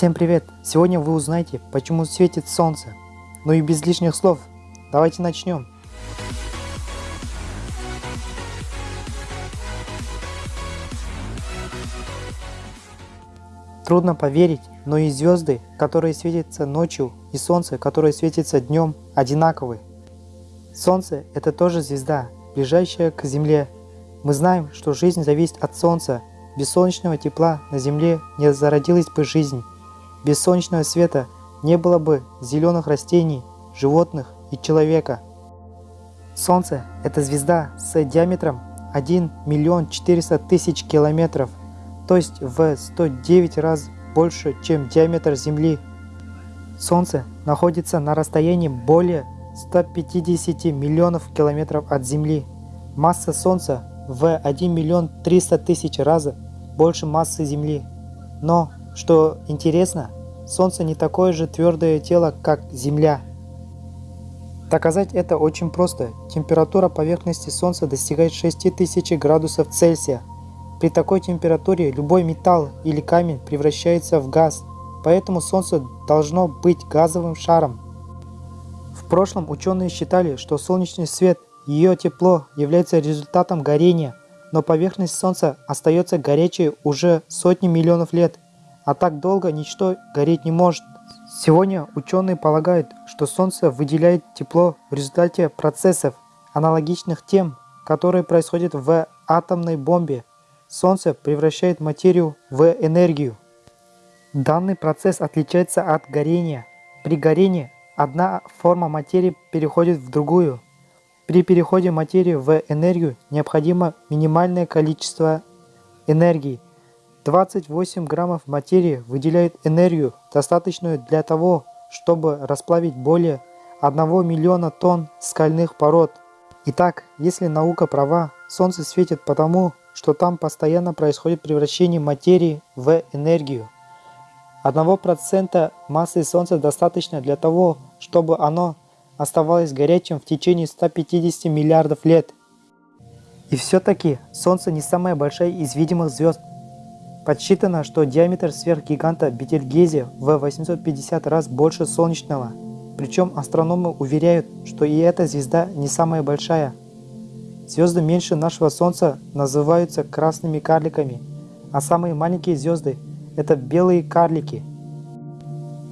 Всем привет! Сегодня вы узнаете, почему светит солнце. Ну и без лишних слов, давайте начнем. Трудно поверить, но и звезды, которые светятся ночью, и солнце, которое светится днем, одинаковы. Солнце – это тоже звезда, ближайшая к Земле. Мы знаем, что жизнь зависит от Солнца. Без солнечного тепла на Земле не зародилась бы жизнь. Без солнечного света не было бы зеленых растений, животных и человека. Солнце – это звезда с диаметром 1 миллион 400 тысяч километров, то есть в 109 раз больше, чем диаметр Земли. Солнце находится на расстоянии более 150 миллионов километров от Земли. Масса Солнца в 1 миллион 300 тысяч раз больше массы Земли. Но что интересно, Солнце не такое же твердое тело, как Земля. Доказать это очень просто. Температура поверхности Солнца достигает 6000 градусов Цельсия. При такой температуре любой металл или камень превращается в газ, поэтому Солнце должно быть газовым шаром. В прошлом ученые считали, что солнечный свет ее тепло являются результатом горения, но поверхность Солнца остается горячей уже сотни миллионов лет – а так долго ничто гореть не может. Сегодня ученые полагают, что Солнце выделяет тепло в результате процессов, аналогичных тем, которые происходят в атомной бомбе. Солнце превращает материю в энергию. Данный процесс отличается от горения. При горении одна форма материи переходит в другую. При переходе материи в энергию необходимо минимальное количество энергии – 28 граммов материи выделяют энергию, достаточную для того, чтобы расплавить более 1 миллиона тонн скальных пород. Итак, если наука права, Солнце светит потому, что там постоянно происходит превращение материи в энергию. 1% массы Солнца достаточно для того, чтобы оно оставалось горячим в течение 150 миллиардов лет. И все-таки Солнце не самая большая из видимых звезд, Подсчитано, что диаметр сверхгиганта Бетельгезе в 850 раз больше солнечного. Причем астрономы уверяют, что и эта звезда не самая большая. Звезды меньше нашего Солнца называются красными карликами, а самые маленькие звезды – это белые карлики.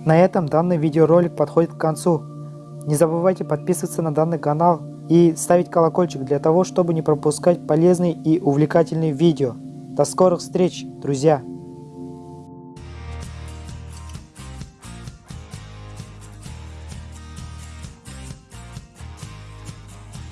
На этом данный видеоролик подходит к концу. Не забывайте подписываться на данный канал и ставить колокольчик для того, чтобы не пропускать полезные и увлекательные видео. До скорых встреч, друзья!